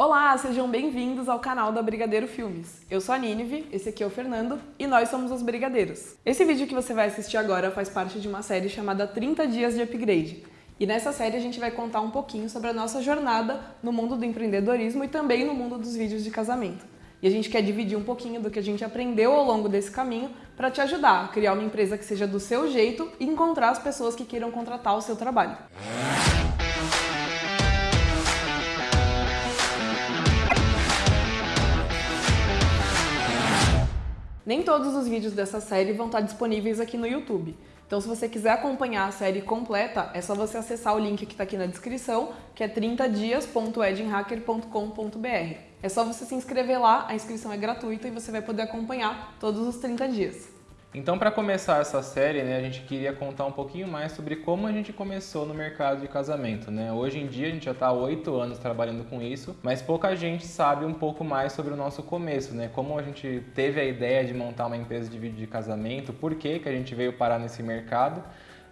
Olá, sejam bem-vindos ao canal da Brigadeiro Filmes. Eu sou a Nínive, esse aqui é o Fernando e nós somos os Brigadeiros. Esse vídeo que você vai assistir agora faz parte de uma série chamada 30 Dias de Upgrade. E nessa série a gente vai contar um pouquinho sobre a nossa jornada no mundo do empreendedorismo e também no mundo dos vídeos de casamento. E a gente quer dividir um pouquinho do que a gente aprendeu ao longo desse caminho para te ajudar a criar uma empresa que seja do seu jeito e encontrar as pessoas que queiram contratar o seu trabalho. Nem todos os vídeos dessa série vão estar disponíveis aqui no YouTube. Então se você quiser acompanhar a série completa, é só você acessar o link que está aqui na descrição, que é 30dias.edinhacker.com.br. É só você se inscrever lá, a inscrição é gratuita e você vai poder acompanhar todos os 30 dias. Então, para começar essa série, né, a gente queria contar um pouquinho mais sobre como a gente começou no mercado de casamento. Né? Hoje em dia, a gente já está há oito anos trabalhando com isso, mas pouca gente sabe um pouco mais sobre o nosso começo, né? Como a gente teve a ideia de montar uma empresa de vídeo de casamento, por que, que a gente veio parar nesse mercado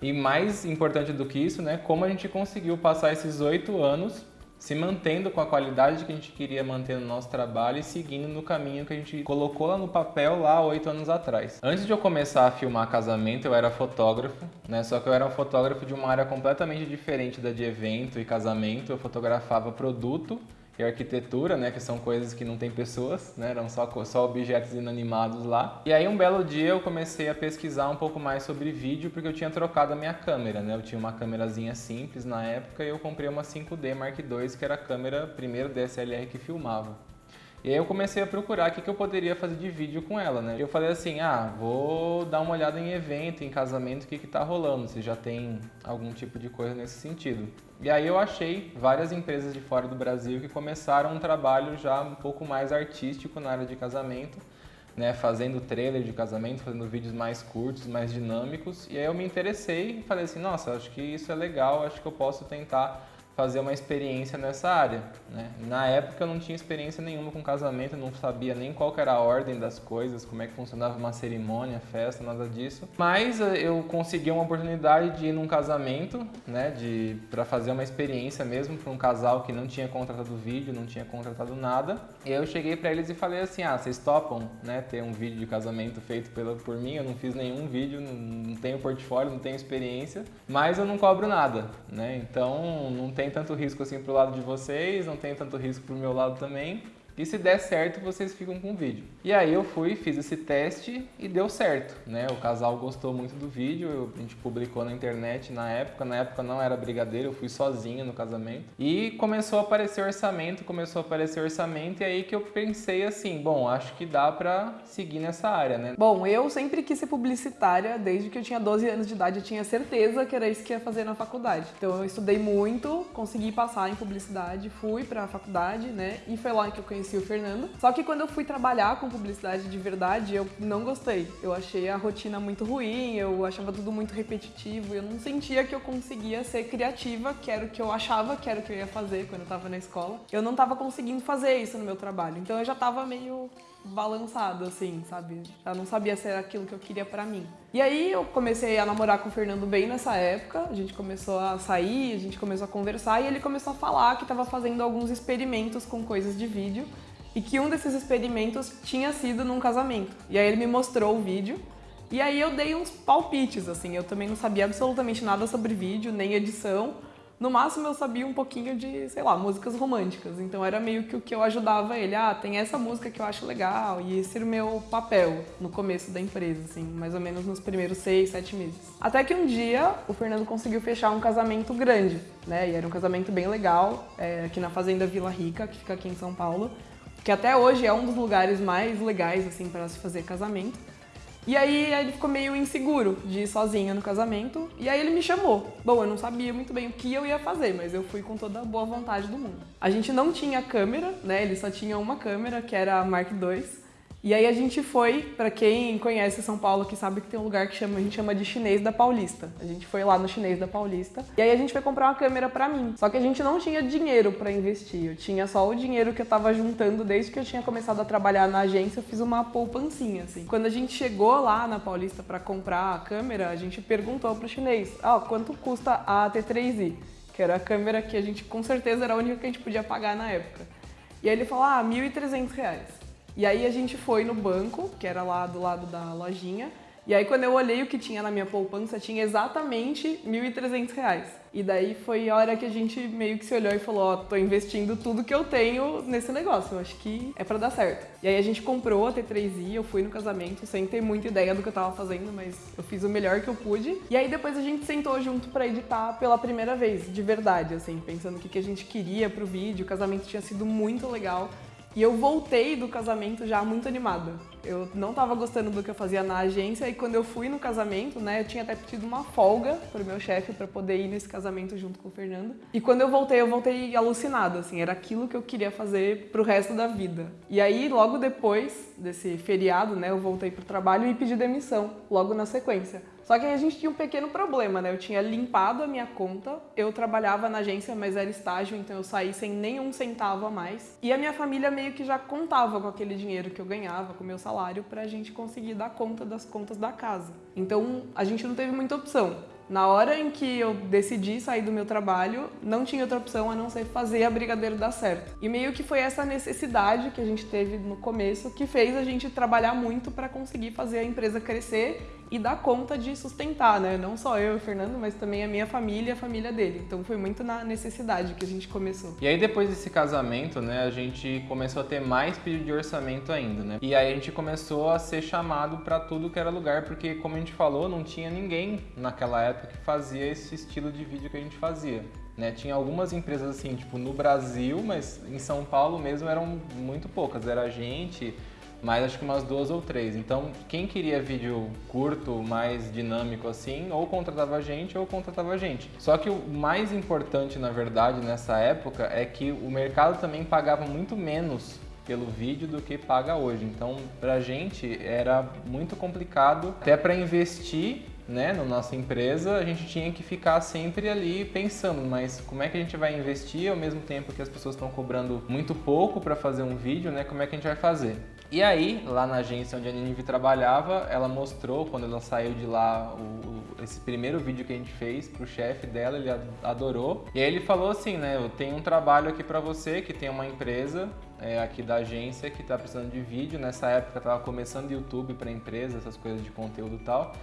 e mais importante do que isso, né, como a gente conseguiu passar esses oito anos se mantendo com a qualidade que a gente queria manter no nosso trabalho e seguindo no caminho que a gente colocou lá no papel lá oito anos atrás. Antes de eu começar a filmar casamento, eu era fotógrafo, né? Só que eu era um fotógrafo de uma área completamente diferente da de evento e casamento. Eu fotografava produto e arquitetura, né, que são coisas que não tem pessoas, né, eram só, só objetos inanimados lá. E aí um belo dia eu comecei a pesquisar um pouco mais sobre vídeo porque eu tinha trocado a minha câmera, né, eu tinha uma câmerazinha simples na época e eu comprei uma 5D Mark II que era a câmera primeiro DSLR que filmava. E aí eu comecei a procurar o que, que eu poderia fazer de vídeo com ela, né? Eu falei assim, ah, vou dar uma olhada em evento, em casamento, o que que tá rolando, se já tem algum tipo de coisa nesse sentido. E aí eu achei várias empresas de fora do Brasil que começaram um trabalho já um pouco mais artístico na área de casamento, né, fazendo trailer de casamento, fazendo vídeos mais curtos, mais dinâmicos. E aí eu me interessei e falei assim, nossa, acho que isso é legal, acho que eu posso tentar fazer uma experiência nessa área. Né? Na época eu não tinha experiência nenhuma com casamento, não sabia nem qual era a ordem das coisas, como é que funcionava uma cerimônia, festa, nada disso. Mas eh, eu consegui uma oportunidade de ir num casamento, né, de para fazer uma experiência mesmo para um casal que não tinha contratado vídeo, não tinha contratado nada. E eu cheguei para eles e falei assim: "Ah, vocês topam, né, ter um vídeo de casamento feito pela por mim? Eu não fiz nenhum vídeo, não, não tenho portfólio, não tenho experiência, mas eu não cobro nada, né? Então não tem tem tanto risco assim pro lado de vocês, não tem tanto risco pro meu lado também. E se der certo, vocês ficam com o vídeo. E aí eu fui, fiz esse teste e deu certo, né? O casal gostou muito do vídeo, a gente publicou na internet na época. Na época não era brigadeiro, eu fui sozinho no casamento. E começou a aparecer orçamento, começou a aparecer orçamento, e aí que eu pensei assim, bom, acho que dá pra seguir nessa área, né? Bom, eu sempre quis ser publicitária, desde que eu tinha 12 anos de idade, eu tinha certeza que era isso que ia fazer na faculdade. Então eu estudei muito, consegui passar em publicidade, fui pra faculdade, né? E foi lá que eu conheci conheci o Fernando. Só que quando eu fui trabalhar com publicidade de verdade, eu não gostei. Eu achei a rotina muito ruim, eu achava tudo muito repetitivo, eu não sentia que eu conseguia ser criativa, que era o que eu achava que era o que eu ia fazer quando eu tava na escola. Eu não tava conseguindo fazer isso no meu trabalho, então eu já tava meio balançado, assim, sabe? Já não sabia se era aquilo que eu queria pra mim. E aí eu comecei a namorar com o Fernando bem nessa época, a gente começou a sair, a gente começou a conversar e ele começou a falar que estava fazendo alguns experimentos com coisas de vídeo e que um desses experimentos tinha sido num casamento. E aí ele me mostrou o vídeo e aí eu dei uns palpites, assim, eu também não sabia absolutamente nada sobre vídeo, nem edição, no máximo eu sabia um pouquinho de, sei lá, músicas românticas. Então era meio que o que eu ajudava ele. Ah, tem essa música que eu acho legal. E esse era o meu papel no começo da empresa, assim, mais ou menos nos primeiros seis, sete meses. Até que um dia o Fernando conseguiu fechar um casamento grande, né? E era um casamento bem legal, é, aqui na Fazenda Vila Rica, que fica aqui em São Paulo. Que até hoje é um dos lugares mais legais, assim, para se fazer casamento. E aí ele ficou meio inseguro de ir sozinho no casamento, e aí ele me chamou. Bom, eu não sabia muito bem o que eu ia fazer, mas eu fui com toda a boa vontade do mundo. A gente não tinha câmera, né? Ele só tinha uma câmera, que era a Mark II. E aí a gente foi, para quem conhece São Paulo, que sabe que tem um lugar que chama, a gente chama de Chinês da Paulista. A gente foi lá no Chinês da Paulista. E aí a gente foi comprar uma câmera para mim. Só que a gente não tinha dinheiro para investir. Eu tinha só o dinheiro que eu tava juntando desde que eu tinha começado a trabalhar na agência, eu fiz uma poupancinha assim. Quando a gente chegou lá na Paulista para comprar a câmera, a gente perguntou pro chinês: "Ah, quanto custa a T3i?" Que era a câmera que a gente com certeza era a única que a gente podia pagar na época. E aí ele falou, ah, 1.300 reais. E aí a gente foi no banco, que era lá do lado da lojinha, e aí quando eu olhei o que tinha na minha poupança, tinha exatamente R$ 1.300. E daí foi a hora que a gente meio que se olhou e falou, ó, oh, tô investindo tudo que eu tenho nesse negócio, eu acho que é para dar certo. E aí a gente comprou a T3i, eu fui no casamento sem ter muita ideia do que eu tava fazendo, mas eu fiz o melhor que eu pude. E aí depois a gente sentou junto para editar pela primeira vez, de verdade, assim, pensando o que, a gente queria pro vídeo. O casamento tinha sido muito legal. E eu voltei do casamento já muito animada. Eu não estava gostando do que eu fazia na agência e quando eu fui no casamento, né, eu tinha até pedido uma folga pro meu chefe para poder ir nesse casamento junto com o Fernando. E quando eu voltei, eu voltei alucinada, assim, era aquilo que eu queria fazer pro resto da vida. E aí, logo depois desse feriado, né, eu voltei pro trabalho e pedi demissão, logo na sequência. Só que a gente tinha um pequeno problema, né? Eu tinha limpado a minha conta, eu trabalhava na agência, mas era estágio, então eu saí sem nenhum centavo a mais. E a minha família meio que já contava com aquele dinheiro que eu ganhava, com o meu salário, pra gente conseguir dar conta das contas da casa. Então a gente não teve muita opção. Na hora em que eu decidi sair do meu trabalho, não tinha outra opção a não ser fazer a Brigadeiro dar certo. E meio que foi essa necessidade que a gente teve no começo que fez a gente trabalhar muito para conseguir fazer a empresa crescer e dar conta de sustentar, né? Não só eu e o Fernando, mas também a minha família e a família dele. Então foi muito na necessidade que a gente começou. E aí depois desse casamento, né, a gente começou a ter mais pedido de orçamento ainda, né? E aí a gente começou a ser chamado para tudo que era lugar, porque como a gente falou, não tinha ninguém naquela época que fazia esse estilo de vídeo que a gente fazia. Né, tinha algumas empresas assim, tipo no Brasil, mas em São Paulo mesmo eram muito poucas. Era a gente, mas acho que umas duas ou três. Então, quem queria vídeo curto, mais dinâmico assim, ou contratava a gente ou contratava a gente. Só que o mais importante, na verdade, nessa época é que o mercado também pagava muito menos pelo vídeo do que paga hoje. Então, pra gente era muito complicado até para investir né, na nossa empresa, a gente tinha que ficar sempre ali pensando, mas como é que a gente vai investir ao mesmo tempo que as pessoas estão cobrando muito pouco para fazer um vídeo, né? Como é que a gente vai fazer? E aí, lá na agência onde a Ninive trabalhava, ela mostrou, quando ela saiu de lá, o, esse primeiro vídeo que a gente fez pro chefe dela, ele adorou. E aí ele falou assim, né, eu tenho um trabalho aqui para você, que tem uma empresa é, aqui da agência que tá precisando de vídeo. Nessa época tava começando YouTube para empresa, essas coisas de conteúdo e tal.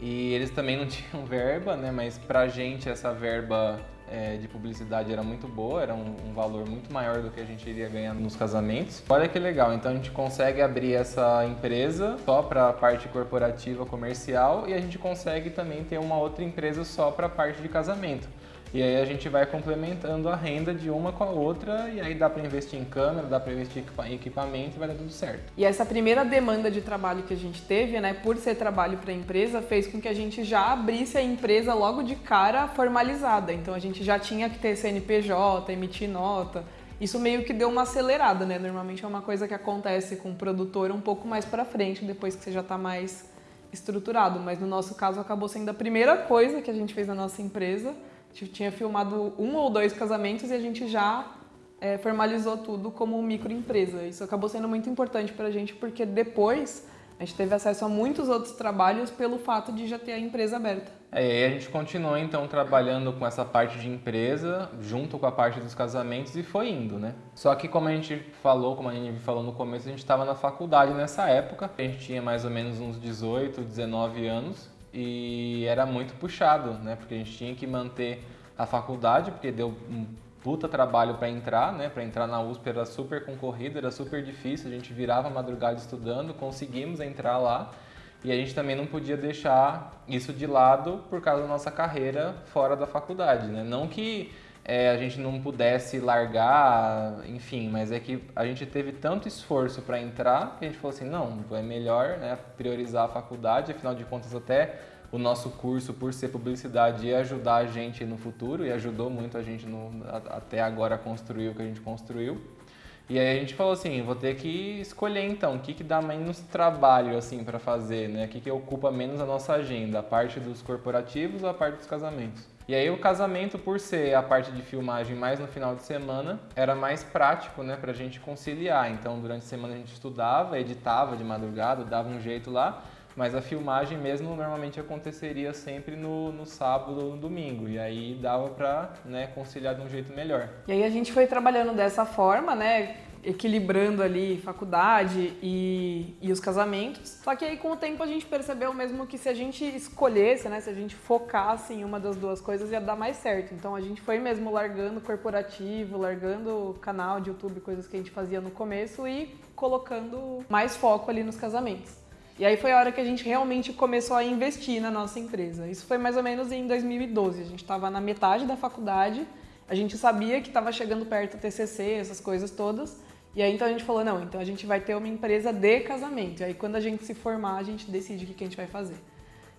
E eles também não tinham verba, né, mas pra gente essa verba é, de publicidade era muito boa, era um, um, valor muito maior do que a gente iria ganhar nos casamentos. Olha que legal, então a gente consegue abrir essa empresa só para a parte corporativa comercial e a gente consegue também ter uma outra empresa só para a parte de casamento. E aí a gente vai complementando a renda de uma com a outra e aí dá para investir em câmera, dá para investir em equipamento e vai dar tudo certo. E essa primeira demanda de trabalho que a gente teve, né, por ser trabalho para a empresa, fez com que a gente já abrisse a empresa logo de cara formalizada. Então a gente já tinha que ter CNPJ, emitir nota. Isso meio que deu uma acelerada, né? Normalmente é uma coisa que acontece com o produtor um pouco mais para frente, depois que você já está mais estruturado, mas no nosso caso acabou sendo a primeira coisa que a gente fez na nossa empresa tinha filmado um ou dois casamentos e a gente já é, formalizou tudo como microempresa. Isso acabou sendo muito importante para a gente porque depois a gente teve acesso a muitos outros trabalhos pelo fato de já ter a empresa aberta. É, e a gente continuou então trabalhando com essa parte de empresa, junto com a parte dos casamentos e foi indo, né? Só que como a gente falou, como a gente falou no começo, a gente estava na faculdade nessa época, a gente tinha mais ou menos uns 18, 19 anos e era muito puxado, né? Porque a gente tinha que manter a faculdade, porque deu um puta trabalho para entrar, né? Para entrar na USP era super concorrido, era super difícil, a gente virava madrugada estudando, conseguimos entrar lá. E a gente também não podia deixar isso de lado por causa da nossa carreira fora da faculdade, né? Não que é, a gente não pudesse largar, enfim, mas é que a gente teve tanto esforço para entrar que a gente falou assim, não, é melhor né, priorizar a faculdade, afinal de contas até o nosso curso, por ser publicidade, ia ajudar a gente no futuro e ajudou muito a gente no, até agora a construir o que a gente construiu. E aí a gente falou assim, vou ter que escolher então, o que, que dá menos trabalho assim para fazer, né? O que, que ocupa menos a nossa agenda, a parte dos corporativos ou a parte dos casamentos. E aí o casamento, por ser a parte de filmagem mais no final de semana, era mais prático, né, pra gente conciliar. Então durante a semana a gente estudava, editava de madrugada, dava um jeito lá, mas a filmagem mesmo normalmente aconteceria sempre no, no sábado ou no domingo, e aí dava pra né, conciliar de um jeito melhor. E aí a gente foi trabalhando dessa forma, né? equilibrando ali faculdade e, e os casamentos. Só que aí com o tempo a gente percebeu mesmo que se a gente escolhesse, né, se a gente focasse em uma das duas coisas ia dar mais certo. Então a gente foi mesmo largando corporativo, largando canal de YouTube, coisas que a gente fazia no começo e colocando mais foco ali nos casamentos. E aí foi a hora que a gente realmente começou a investir na nossa empresa. Isso foi mais ou menos em 2012. A gente estava na metade da faculdade, a gente sabia que estava chegando perto do TCC, essas coisas todas. E aí então a gente falou, não, então a gente vai ter uma empresa de casamento. E aí quando a gente se formar, a gente decide o que a gente vai fazer.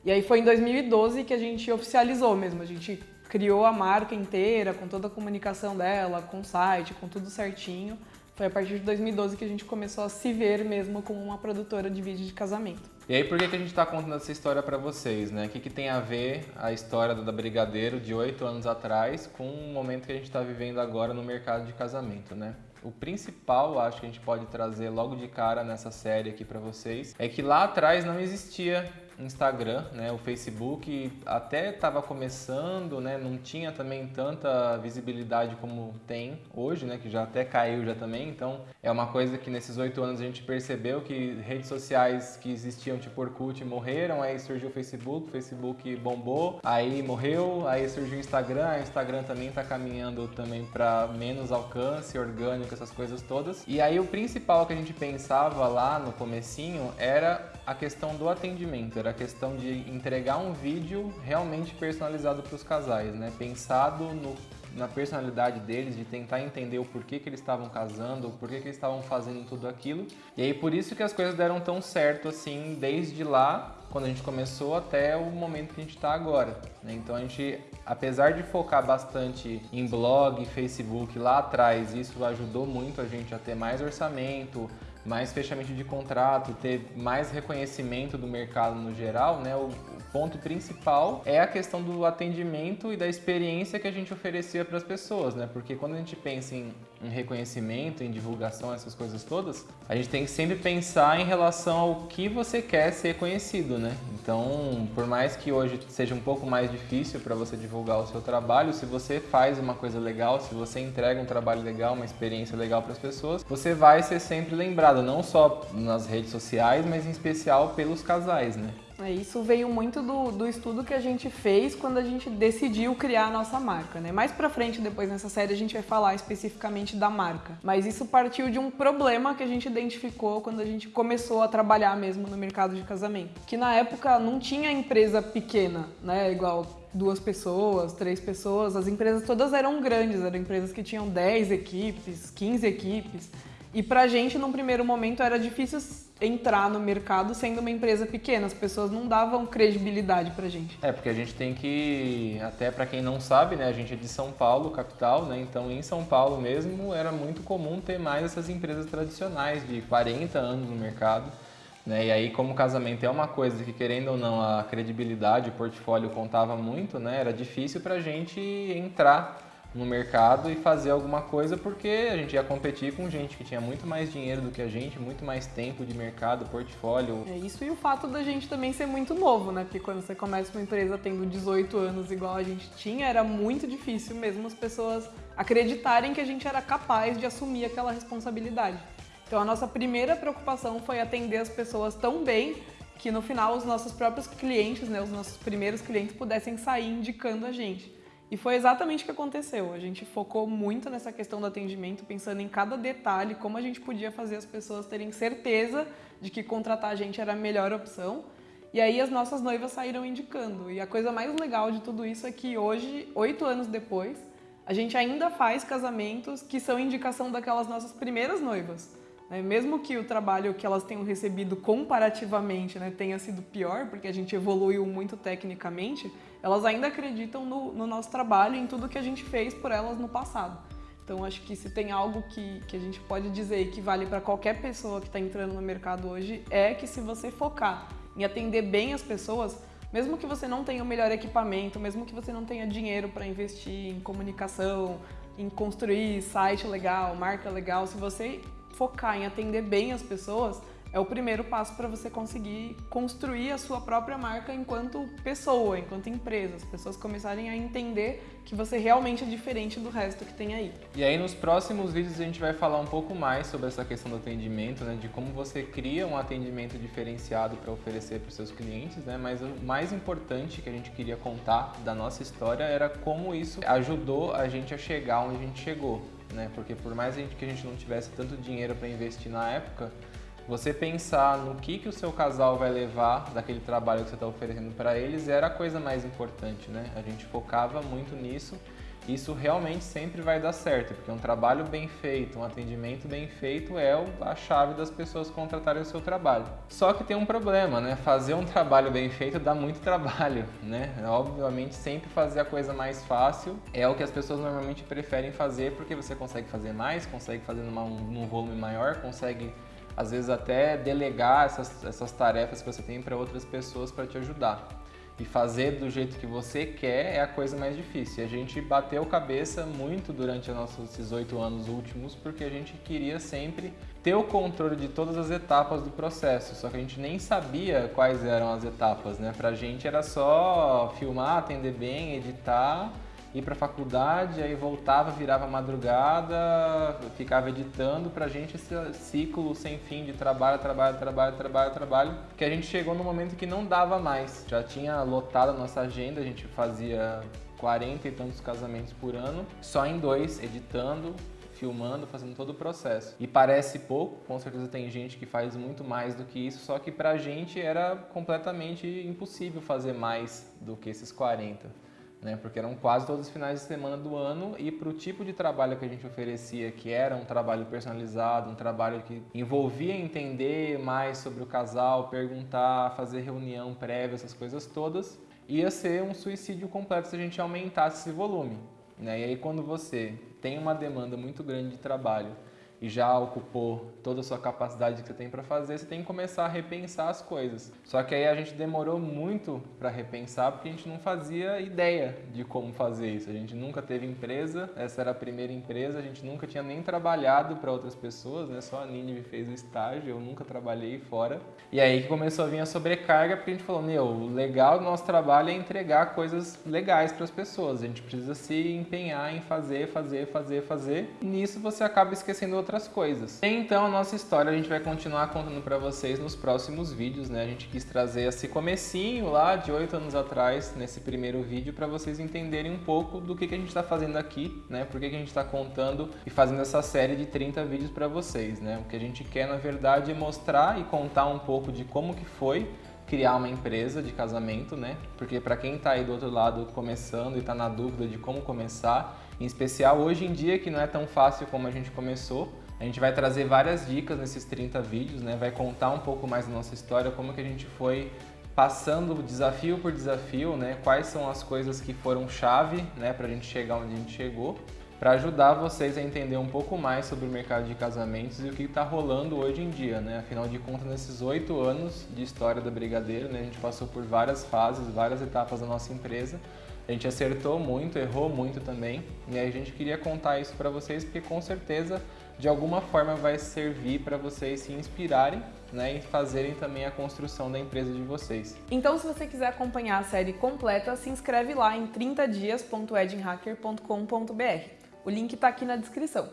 E aí foi em 2012 que a gente oficializou mesmo. A gente criou a marca inteira, com toda a comunicação dela, com o site, com tudo certinho. Foi a partir de 2012 que a gente começou a se ver mesmo como uma produtora de vídeo de casamento. E aí, por que, que a gente está contando essa história para vocês, né? O que, que tem a ver a história da Brigadeiro de oito anos atrás com o momento que a gente está vivendo agora no mercado de casamento, né? O principal, acho que a gente pode trazer logo de cara nessa série aqui para vocês, é que lá atrás não existia Instagram, né? O Facebook até estava começando, né? Não tinha também tanta visibilidade como tem hoje, né? Que já até caiu já também. Então é uma coisa que nesses oito anos a gente percebeu que redes sociais que existiam tipo Orkut morreram, aí surgiu o Facebook, o Facebook bombou, aí morreu, aí surgiu o Instagram, o Instagram também está caminhando também para menos alcance orgânico, essas coisas todas. E aí o principal que a gente pensava lá no comecinho era a questão do atendimento, era a questão de entregar um vídeo realmente personalizado para os casais, né? Pensado no, na personalidade deles, de tentar entender o porquê que eles estavam casando, o porquê que eles estavam fazendo tudo aquilo. E aí por isso que as coisas deram tão certo assim, desde lá, quando a gente começou, até o momento que a gente está agora. Né? Então a gente, apesar de focar bastante em blog, Facebook lá atrás, isso ajudou muito a gente a ter mais orçamento, mais fechamento de contrato, ter mais reconhecimento do mercado no geral, né? O, ponto principal é a questão do atendimento e da experiência que a gente oferecia para as pessoas, né? Porque quando a gente pensa em, em, reconhecimento, em divulgação, essas coisas todas, a gente tem que sempre pensar em relação ao que você quer ser conhecido, né? Então, por mais que hoje seja um pouco mais difícil para você divulgar o seu trabalho, se você faz uma coisa legal, se você entrega um trabalho legal, uma experiência legal para as pessoas, você vai ser sempre lembrado não só nas redes sociais, mas em especial pelos casais, né? É, isso veio muito do, do estudo que a gente fez quando a gente decidiu criar a nossa marca, né? Mais pra frente, depois nessa série, a gente vai falar especificamente da marca. Mas isso partiu de um problema que a gente identificou quando a gente começou a trabalhar mesmo no mercado de casamento. Que na época não tinha empresa pequena, né? Igual duas pessoas, três pessoas. As empresas todas eram grandes, eram empresas que tinham 10 equipes, 15 equipes. E pra gente, num primeiro momento, era difícil entrar no mercado sendo uma empresa pequena. As pessoas não davam credibilidade pra gente. É, porque a gente tem que, até para quem não sabe, né, a gente é de São Paulo, capital, né? Então, em São Paulo mesmo, era muito comum ter mais essas empresas tradicionais de 40 anos no mercado. Né? E aí, como casamento é uma coisa que, querendo ou não, a credibilidade, o portfólio contava muito, né? Era difícil pra gente entrar no mercado e fazer alguma coisa porque a gente ia competir com gente que tinha muito mais dinheiro do que a gente, muito mais tempo de mercado, portfólio. É isso e o fato da gente também ser muito novo, né? Porque quando você começa uma empresa tendo 18 anos igual a gente tinha, era muito difícil mesmo as pessoas acreditarem que a gente era capaz de assumir aquela responsabilidade. Então a nossa primeira preocupação foi atender as pessoas tão bem que no final os nossos próprios clientes, né, os nossos primeiros clientes pudessem sair indicando a gente. E foi exatamente o que aconteceu. A gente focou muito nessa questão do atendimento, pensando em cada detalhe, como a gente podia fazer as pessoas terem certeza de que contratar a gente era a melhor opção. E aí as nossas noivas saíram indicando. E a coisa mais legal de tudo isso é que hoje, oito anos depois, a gente ainda faz casamentos que são indicação daquelas nossas primeiras noivas. Né? Mesmo que o trabalho que elas tenham recebido comparativamente né, tenha sido pior, porque a gente evoluiu muito tecnicamente, elas ainda acreditam no, no nosso trabalho e em tudo que a gente fez por elas no passado. Então, acho que se tem algo que, que a gente pode dizer que vale para qualquer pessoa que está entrando no mercado hoje, é que se você focar em atender bem as pessoas, mesmo que você não tenha o melhor equipamento, mesmo que você não tenha dinheiro para investir em comunicação, em construir site legal, marca legal, se você focar em atender bem as pessoas, é o primeiro passo para você conseguir construir a sua própria marca enquanto pessoa, enquanto empresa. As pessoas começarem a entender que você realmente é diferente do resto que tem aí. E aí nos próximos vídeos a gente vai falar um pouco mais sobre essa questão do atendimento, né, de como você cria um atendimento diferenciado para oferecer para os seus clientes, né, mas o mais importante que a gente queria contar da nossa história era como isso ajudou a gente a chegar onde a gente chegou, né, porque por mais que a gente não tivesse tanto dinheiro para investir na época, você pensar no que, que o seu casal vai levar daquele trabalho que você está oferecendo para eles era a coisa mais importante, né? A gente focava muito nisso. Isso realmente sempre vai dar certo, porque um trabalho bem feito, um atendimento bem feito é a chave das pessoas contratarem o seu trabalho. Só que tem um problema, né? Fazer um trabalho bem feito dá muito trabalho, né? Obviamente, sempre fazer a coisa mais fácil é o que as pessoas normalmente preferem fazer, porque você consegue fazer mais, consegue fazer numa, num volume maior, consegue às vezes até delegar essas, essas tarefas que você tem para outras pessoas para te ajudar. E fazer do jeito que você quer é a coisa mais difícil. E a gente bateu cabeça muito durante nossos, oito anos últimos porque a gente queria sempre ter o controle de todas as etapas do processo, só que a gente nem sabia quais eram as etapas, né? Pra gente era só filmar, atender bem, editar ir para a faculdade, aí voltava, virava madrugada, ficava editando para a gente esse ciclo sem fim de trabalho, trabalho, trabalho, trabalho, trabalho, que a gente chegou no momento que não dava mais. Já tinha lotado a nossa agenda, a gente fazia 40 e tantos casamentos por ano, só em dois, editando, filmando, fazendo todo o processo. E parece pouco, com certeza tem gente que faz muito mais do que isso, só que pra gente era completamente impossível fazer mais do que esses 40 né? Porque eram quase todos os finais de semana do ano e para o tipo de trabalho que a gente oferecia, que era um trabalho personalizado, um trabalho que envolvia entender mais sobre o casal, perguntar, fazer reunião prévia, essas coisas todas, ia ser um suicídio completo se a gente aumentasse esse volume. Né? E aí quando você tem uma demanda muito grande de trabalho e já ocupou toda a sua capacidade que você tem para fazer, você tem que começar a repensar as coisas. Só que aí a gente demorou muito para repensar porque a gente não fazia ideia de como fazer isso. A gente nunca teve empresa, essa era a primeira empresa, a gente nunca tinha nem trabalhado para outras pessoas, né? Só a Nini fez o estágio, eu nunca trabalhei fora. E aí que começou a vir a sobrecarga porque a gente falou: "Meu, o legal do nosso trabalho é entregar coisas legais para as pessoas. A gente precisa se empenhar em fazer, fazer, fazer, fazer". E nisso você acaba esquecendo outras coisas. Então a nossa história a gente vai continuar contando para vocês nos próximos vídeos, né? A gente quis trazer esse comecinho lá de oito anos atrás, nesse primeiro vídeo, para vocês entenderem um pouco do que, que a gente está fazendo aqui, né? Por que, que a gente está contando e fazendo essa série de 30 vídeos para vocês, né? O que a gente quer, na verdade, é mostrar e contar um pouco de como que foi criar uma empresa de casamento, né? Porque para quem está aí do outro lado começando e está na dúvida de como começar, em especial hoje em dia que não é tão fácil como a gente começou, a gente vai trazer várias dicas nesses 30 vídeos, né? Vai contar um pouco mais da nossa história, como que a gente foi passando desafio por desafio, né? Quais são as coisas que foram chave, né, para a gente chegar onde a gente chegou para ajudar vocês a entender um pouco mais sobre o mercado de casamentos e o que está rolando hoje em dia, né? Afinal de contas, nesses oito anos de história da Brigadeiro, né, a gente passou por várias fases, várias etapas da nossa empresa. A gente acertou muito, errou muito também, e a gente queria contar isso para vocês porque com certeza de alguma forma vai servir para vocês se inspirarem né, e fazerem também a construção da empresa de vocês. Então, se você quiser acompanhar a série completa, se inscreve lá em 30dias.edinhacker.com.br. O link está aqui na descrição.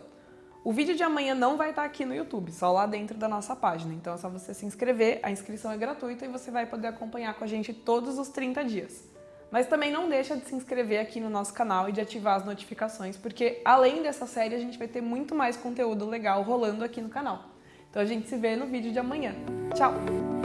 O vídeo de amanhã não vai estar tá aqui no YouTube, só lá dentro da nossa página. Então é só você se inscrever, a inscrição é gratuita e você vai poder acompanhar com a gente todos os 30 dias. Mas também não deixa de se inscrever aqui no nosso canal e de ativar as notificações, porque além dessa série a gente vai ter muito mais conteúdo legal rolando aqui no canal. Então a gente se vê no vídeo de amanhã. Tchau!